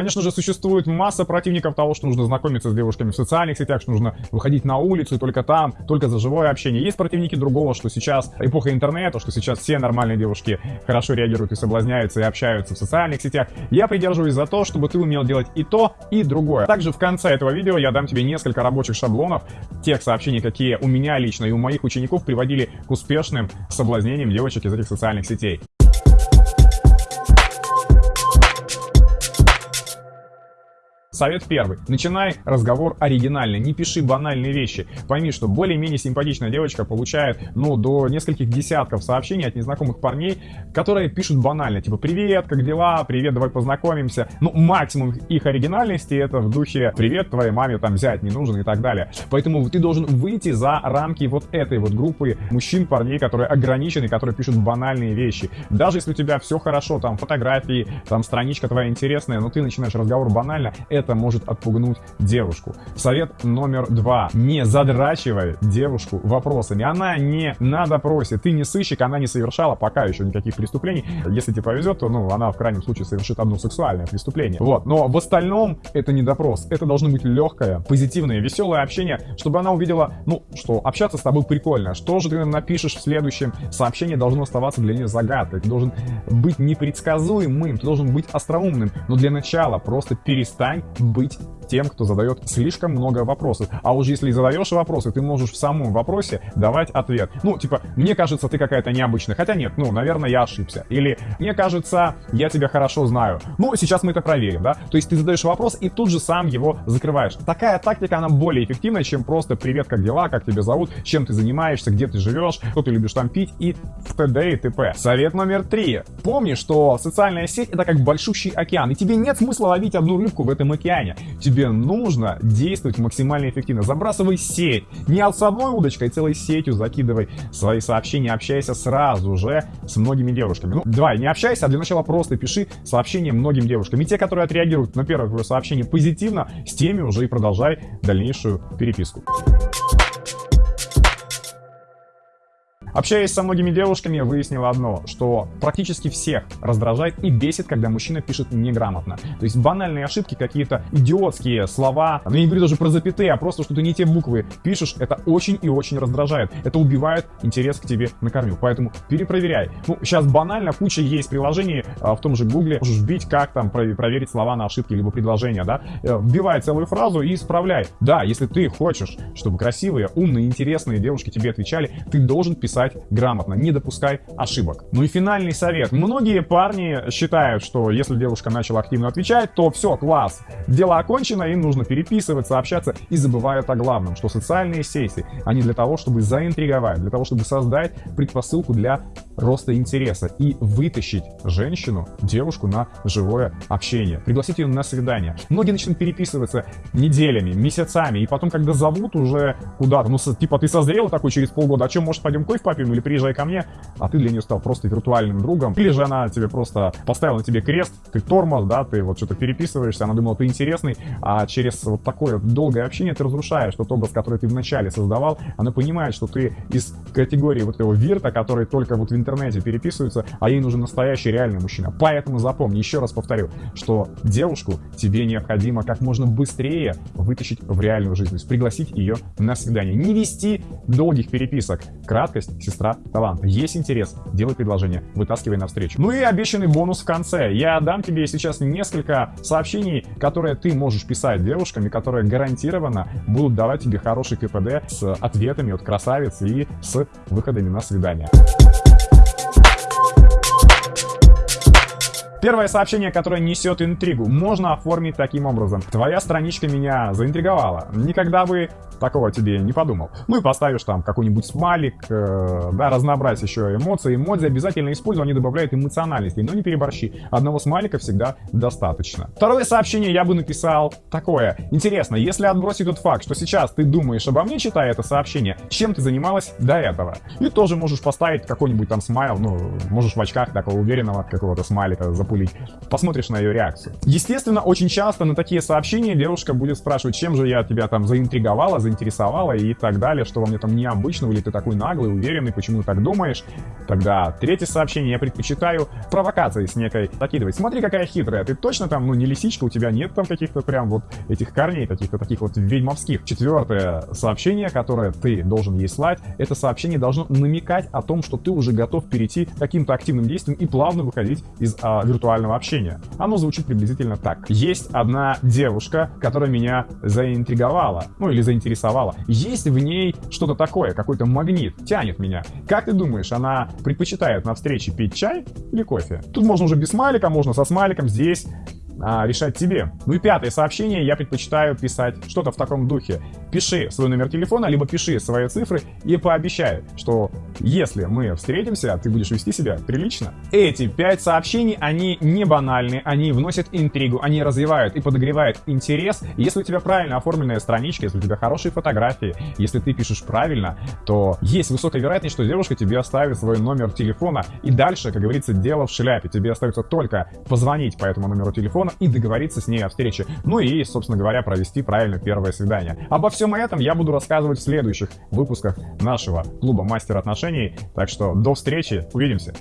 Конечно же, существует масса противников того, что нужно знакомиться с девушками в социальных сетях, что нужно выходить на улицу и только там, только за живое общение. Есть противники другого, что сейчас эпоха интернета, что сейчас все нормальные девушки хорошо реагируют и соблазняются и общаются в социальных сетях. Я придерживаюсь за то, чтобы ты умел делать и то, и другое. Также в конце этого видео я дам тебе несколько рабочих шаблонов тех сообщений, какие у меня лично и у моих учеников приводили к успешным соблазнениям девочек из этих социальных сетей. Совет первый. Начинай разговор оригинально, не пиши банальные вещи. Пойми, что более-менее симпатичная девочка получает, ну, до нескольких десятков сообщений от незнакомых парней, которые пишут банально, типа «Привет, как дела? Привет, давай познакомимся». Ну, максимум их оригинальности это в духе «Привет, твоей маме там взять не нужен» и так далее. Поэтому ты должен выйти за рамки вот этой вот группы мужчин, парней, которые ограничены, которые пишут банальные вещи. Даже если у тебя все хорошо, там фотографии, там страничка твоя интересная, но ты начинаешь разговор банально, это это может отпугнуть девушку. Совет номер два. Не задрачивай девушку вопросами. Она не на допросе. Ты не сыщик, она не совершала пока еще никаких преступлений. Если тебе повезет, то ну, она в крайнем случае совершит одно сексуальное преступление. Вот. Но в остальном это не допрос. Это должно быть легкое, позитивное, веселое общение, чтобы она увидела, ну, что общаться с тобой прикольно. Что же ты напишешь в следующем? Сообщение должно оставаться для нее загадкой. Ты должен быть непредсказуемым, ты должен быть остроумным. Но для начала просто перестань быть тем, кто задает слишком много вопросов. А уже если задаешь вопросы, ты можешь в самом вопросе давать ответ. Ну, типа, мне кажется, ты какая-то необычная. Хотя нет, ну, наверное, я ошибся. Или, мне кажется, я тебя хорошо знаю. Ну, сейчас мы это проверим, да? То есть ты задаешь вопрос и тут же сам его закрываешь. Такая тактика, она более эффективна, чем просто «Привет, как дела? Как тебя зовут? Чем ты занимаешься? Где ты живешь? Что ты любишь там пить?» и т.д. и т.п. Совет номер три. Помни, что социальная сеть — это как большущий океан, и тебе нет смысла ловить одну рыбку в этом океане. Тебе тебе нужно действовать максимально эффективно. Забрасывай сеть. Не с одной удочкой, а целой сетью закидывай свои сообщения, общайся сразу же с многими девушками. Ну, давай, не общайся, а для начала просто пиши сообщения многим девушкам. И те, которые отреагируют на первое твое сообщение позитивно, с теми уже и продолжай дальнейшую переписку. Общаясь со многими девушками, я выяснил одно, что практически всех раздражает и бесит, когда мужчина пишет неграмотно. То есть банальные ошибки, какие-то идиотские слова, ну я не говорю даже про запятые, а просто что ты не те буквы пишешь, это очень и очень раздражает. Это убивает интерес к тебе на корню, поэтому перепроверяй. Ну, сейчас банально, куча есть приложений а, в том же гугле, можешь вбить, как там проверить слова на ошибки, либо предложения, да, э, вбивай целую фразу и исправляй. Да, если ты хочешь, чтобы красивые, умные, интересные девушки тебе отвечали, ты должен писать писать грамотно, не допускай ошибок. Ну и финальный совет. Многие парни считают, что если девушка начала активно отвечать, то все, класс, дело окончено, им нужно переписываться, общаться и забывают о главном, что социальные сети, они для того, чтобы заинтриговать, для того, чтобы создать предпосылку для роста интереса и вытащить женщину, девушку на живое общение, пригласить ее на свидание. Многие начнут переписываться неделями, месяцами, и потом, когда зовут уже куда-то, ну, типа, ты созрел такой через полгода, а чем, может, пойдем кофе попьем или приезжай ко мне, а ты для нее стал просто виртуальным другом, или же она тебе просто поставила на тебе крест, ты тормоз, да, ты вот что-то переписываешься, она думала, ты интересный, а через вот такое долгое общение ты разрушаешь тот образ, который ты вначале создавал, она понимает, что ты из категории вот этого вирта, который только вот в интернете переписывается, а ей нужен настоящий реальный мужчина. Поэтому запомни, еще раз повторю, что девушку тебе необходимо как можно быстрее вытащить в реальную жизнь, пригласить ее на свидание. Не вести долгих переписок. Краткость сестра таланта. Есть интерес, делай предложение, вытаскивай навстречу. Ну и обещанный бонус в конце. Я дам тебе сейчас несколько сообщений, которые ты можешь писать девушкам, и которые гарантированно будут давать тебе хороший КПД с ответами от красавиц и с выходами на свидание. Первое сообщение, которое несет интригу, можно оформить таким образом. Твоя страничка меня заинтриговала. Никогда бы такого тебе не подумал. Ну и поставишь там какой-нибудь смайлик, э, да, разнообразить еще эмоции. Эмодзи обязательно используй, они добавляют эмоциональности, но не переборщи. Одного смайлика всегда достаточно. Второе сообщение я бы написал такое. Интересно, если отбросить тот факт, что сейчас ты думаешь обо мне, читая это сообщение, чем ты занималась до этого? И тоже можешь поставить какой-нибудь там смайл, ну, можешь в очках такого уверенного какого-то смайлика запулить. Посмотришь на ее реакцию. Естественно, очень часто на такие сообщения девушка будет спрашивать, чем же я тебя там заинтриговала, заинтересовала и так далее, что во мне там необычного, или ты такой наглый, уверенный, почему ты так думаешь. Тогда третье сообщение я предпочитаю провокации с некой закидывать. Смотри, какая хитрая, ты точно там, ну, не лисичка, у тебя нет там каких-то прям вот этих корней, каких-то таких вот ведьмовских. Четвертое сообщение, которое ты должен ей слать, это сообщение должно намекать о том, что ты уже готов перейти к каким-то активным действиям и плавно выходить из а, виртуального общения. Оно звучит приблизительно так. Есть одна девушка, которая меня заинтриговала, ну или заинтересовала. Есть в ней что-то такое, какой-то магнит, тянет меня. Как ты думаешь, она предпочитает на встрече пить чай или кофе? Тут можно уже без смайлика, можно со смайликом. Здесь а, решать тебе. Ну и пятое сообщение, я предпочитаю писать что-то в таком духе. Пиши свой номер телефона, либо пиши свои цифры и пообещай, что если мы встретимся, ты будешь вести себя прилично. Эти пять сообщений, они не банальны, они вносят интригу, они развивают и подогревают интерес. Если у тебя правильно оформленная страничка, если у тебя хорошие фотографии, если ты пишешь правильно, то есть высокая вероятность, что девушка тебе оставит свой номер телефона. И дальше, как говорится, дело в шляпе. Тебе остается только позвонить по этому номеру телефона, и договориться с ней о встрече. Ну и, собственно говоря, провести правильно первое свидание. Обо всем этом я буду рассказывать в следующих выпусках нашего клуба Мастер отношений. Так что до встречи, увидимся.